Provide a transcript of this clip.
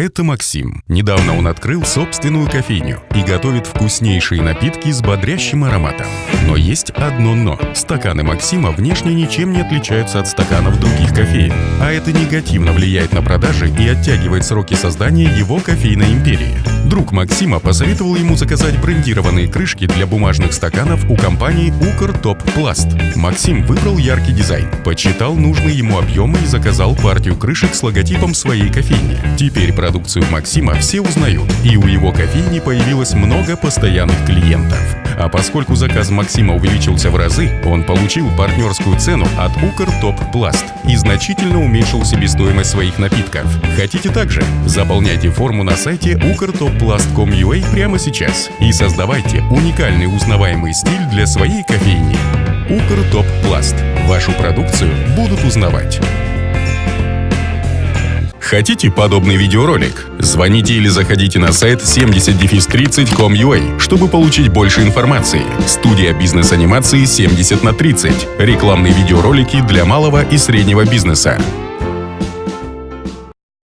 Это Максим. Недавно он открыл собственную кофейню и готовит вкуснейшие напитки с бодрящим ароматом. Но есть одно «но». Стаканы Максима внешне ничем не отличаются от стаканов других кофеен, а это негативно влияет на продажи и оттягивает сроки создания его кофейной империи. Друг Максима посоветовал ему заказать брендированные крышки для бумажных стаканов у компании Укр Топ Пласт. Максим выбрал яркий дизайн, подсчитал нужные ему объемы и заказал партию крышек с логотипом своей кофейни. Теперь продукцию Максима все узнают, и у его кофейни появилось много постоянных клиентов. А поскольку заказ Максима увеличился в разы, он получил партнерскую цену от Укр Топ Пласт и значительно уменьшил себестоимость своих напитков. Хотите также? Заполняйте форму на сайте ukrtopplast.com.ua прямо сейчас и создавайте уникальный узнаваемый стиль для своей кофейни. Укр Топ Пласт. Вашу продукцию будут узнавать. Хотите подобный видеоролик? Звоните или заходите на сайт 70-30.com.ua, чтобы получить больше информации. Студия бизнес-анимации 70 на 30. Рекламные видеоролики для малого и среднего бизнеса.